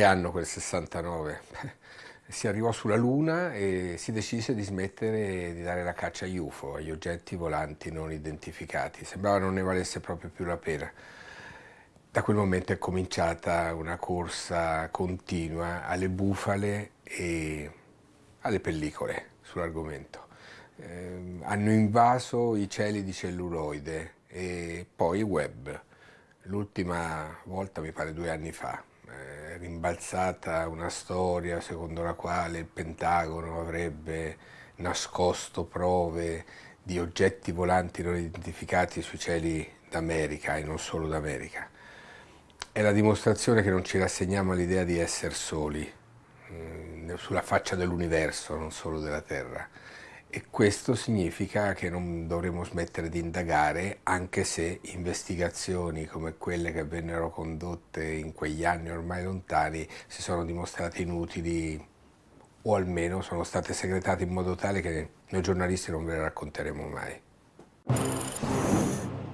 che anno quel 69? si arrivò sulla Luna e si decise di smettere di dare la caccia agli UFO, agli oggetti volanti non identificati. Sembrava non ne valesse proprio più la pena. Da quel momento è cominciata una corsa continua alle bufale e alle pellicole sull'argomento. Eh, hanno invaso i cieli di celluloide e poi il web. L'ultima volta mi pare due anni fa, eh, rimbalzata una storia secondo la quale il Pentagono avrebbe nascosto prove di oggetti volanti non identificati sui cieli d'America e non solo d'America. È la dimostrazione che non ci rassegniamo all'idea di essere soli, mm, sulla faccia dell'universo, non solo della Terra. E questo significa che non dovremo smettere di indagare anche se investigazioni come quelle che vennero condotte in quegli anni ormai lontani si sono dimostrate inutili o almeno sono state segretate in modo tale che noi giornalisti non ve le racconteremo mai.